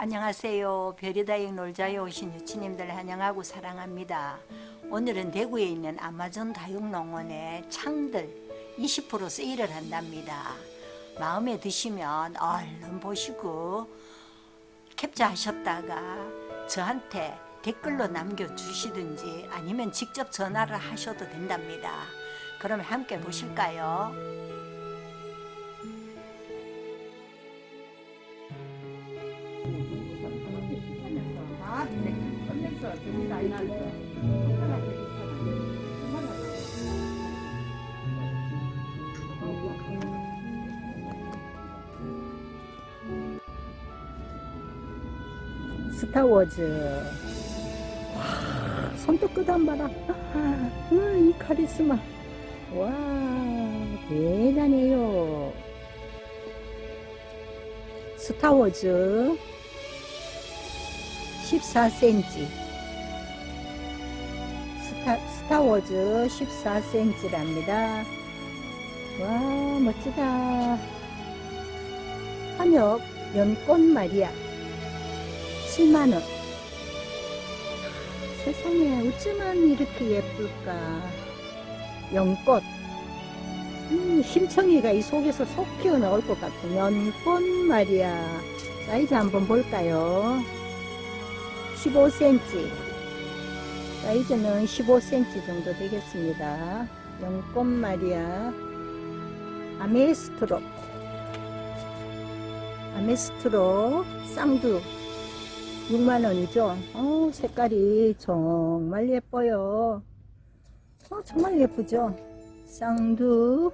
안녕하세요. 별이다육 놀자에 오신 유치님들 환영하고 사랑합니다. 오늘은 대구에 있는 아마존 다육농원에 창들 20% 세일을 한답니다. 마음에 드시면 얼른 보시고 캡처하셨다가 저한테 댓글로 남겨주시든지 아니면 직접 전화를 하셔도 된답니다. 그럼 함께 보실까요? 스타워즈. 와, 손톱 끝안 봐라. 아, 이 카리스마. 와, 대단해요. 스타워즈 14cm 스타, 스타워즈 14cm랍니다. 와 멋지다. 한엽 연꽃 말이야 7만원. 세상에 어쩌면 이렇게 예쁠까? 연꽃. 음, 심청이가 이 속에서 속 피어 나올 것 같은 연꽃 말이야 사이즈 한번 볼까요? 15cm 사이즈는 15cm 정도 되겠습니다. 연꽃 말이야. 아메스트로. 아메스트로 쌍두. 6만원이죠? 어 색깔이 정말 예뻐요. 어 정말 예쁘죠? 쌍두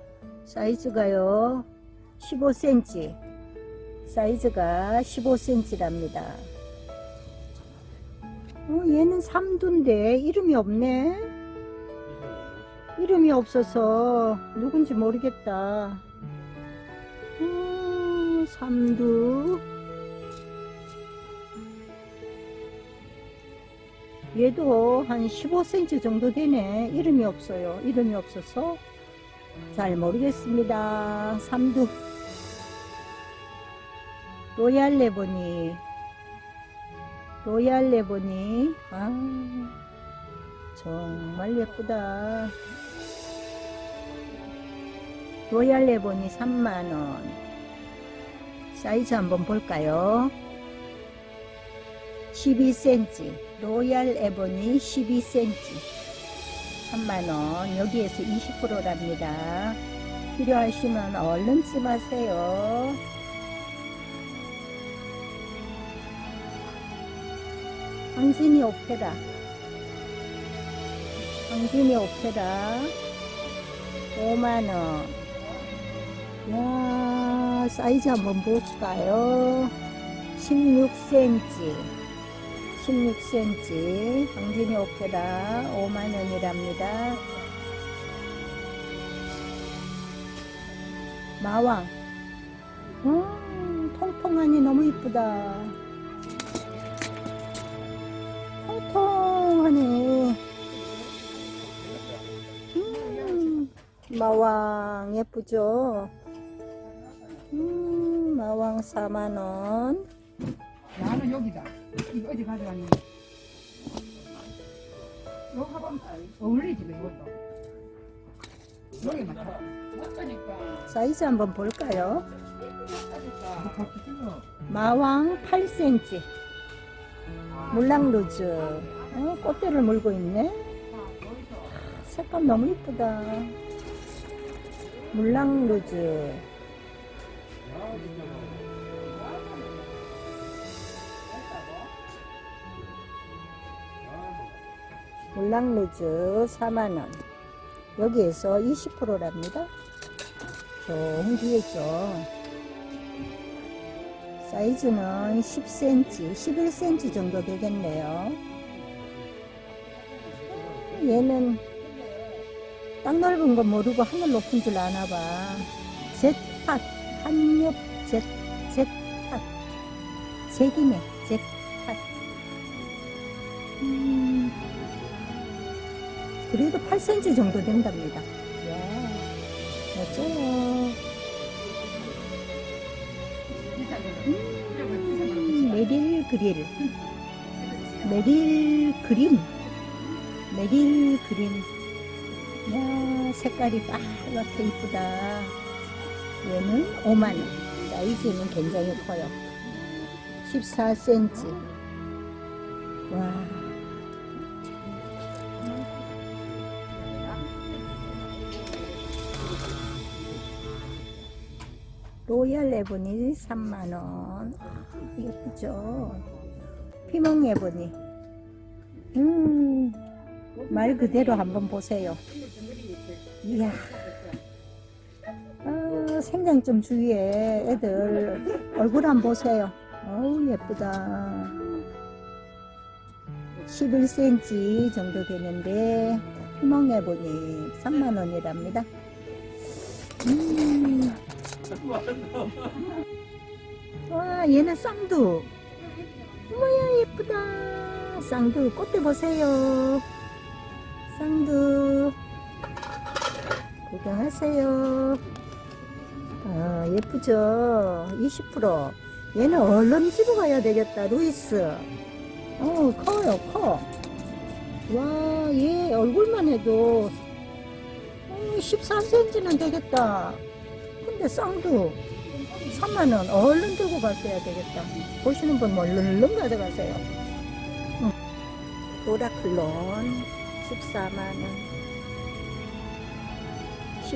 사이즈가요. 15cm 사이즈가 15cm랍니다 어, 얘는 삼두인데 이름이 없네. 이름이 없어서 누군지 모르겠다. 어, 삼두. 얘도 한 15cm 정도 되네. 이름이 없어요. 이름이 없어서 잘 모르겠습니다. 삼두. 로얄 레보니 로얄 레보니. 아 정말 예쁘다. 로얄 에보니 3만원. 사이즈 한번 볼까요? 12cm 로얄 에보니 12cm 3만원. 여기에서 20%랍니다. 필요하시면 얼른 찜하세요 황진이 오페라 황진이 오페라 5만원. 야 사이즈 한번 볼까요? 16cm 16cm 황진이 오페라 5만원이랍니다. 마왕. 음, 통통하니 너무 이쁘다 마왕 예쁘죠 음, 마왕 4만원 나는 여기다. 이거 어디 가져왔니? 요 가방 어울리지 왜 이것도? 여기만 다. 맞다니까. 사이즈 한번 볼까요 뭐. 마왕 8cm 물랑루즈 어, 꽃대를 물고 있네 색감 너무 이쁘다 물랑루즈. 물랑루즈 4만원. 여기에서 20%랍니다. 좋은 기회죠. 사이즈는 10cm, 11cm 정도 되겠네요. 얘는 땅 넓은 거 모르고 하늘 높은 줄 아나 봐. 젯팟, 한엽 젯, 젯팟. 잭이네, 젯팟. 음, 그래도 8cm 정도 된답니다. 야, 멋져요. 음, 메릴 그릴. 메릴 그린. 메릴 그린. 야, 색깔이 빨갛게 이쁘다. 얘는 5만원. 사이즈는 굉장히 커요. 14cm. 와. 로얄 에보니 3만원. 예쁘죠? 피몽 에보니. 음, 말 그대로 한번 보세요. 이야. 아, 생장 좀 주위에 애들 얼굴 한번 보세요. 어우, 예쁘다. 11cm 정도 되는데, 피멍 해보니 3만원이랍니다. 음. 와, 얘는 쌍두. 뭐야, 예쁘다. 쌍두, 꽃대 보세요. 쌍두. 구경하세요. 아, 예쁘죠? 20%. 얘는 얼른 집어 가야 되겠다, 루이스. 어, 커요, 커. 와, 얘 얼굴만 해도 어, 14cm는 되겠다. 근데 쌍두 3만원 얼른 들고 가셔야 되겠다. 보시는 분 얼른 가져가세요. 응. 노라클론 14만원.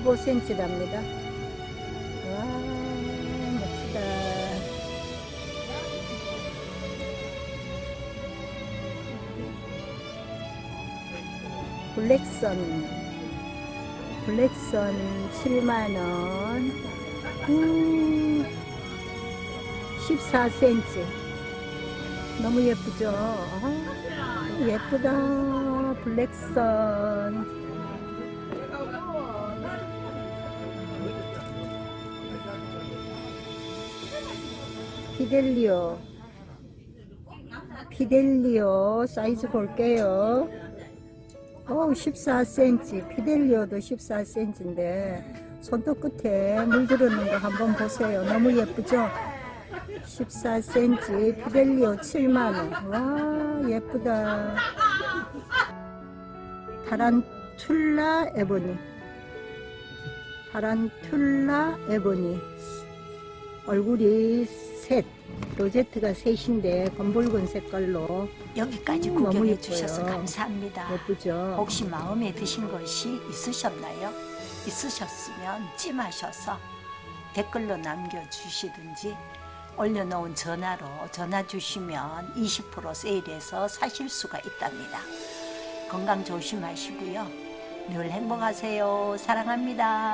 15cm랍니다. 와, 멋지다. 블랙선. 블랙선 7만원. 음, 14cm. 너무 예쁘죠? 아, 예쁘다. 블랙선. 피델리오. 피델리오 사이즈 볼게요. 오 14cm 피델리오도 14cm인데 손톱 끝에 물 들었는 거 한번 보세요. 너무 예쁘죠? 14cm 피델리오 7만원. 와 예쁘다. 타란툴라 에보니. 타란툴라 에보니. 얼굴이 셋, 로제트가 셋인데 검붉은 색깔로 여기까지 음, 구경해 예뻐요. 주셔서 감사합니다. 예쁘죠? 혹시 마음에 드신 것이 있으셨나요? 있으셨으면 찜하셔서 댓글로 남겨주시든지 올려놓은 전화로 전화 주시면 20% 세일해서 사실 수가 있답니다. 건강 조심하시고요. 늘 행복하세요. 사랑합니다.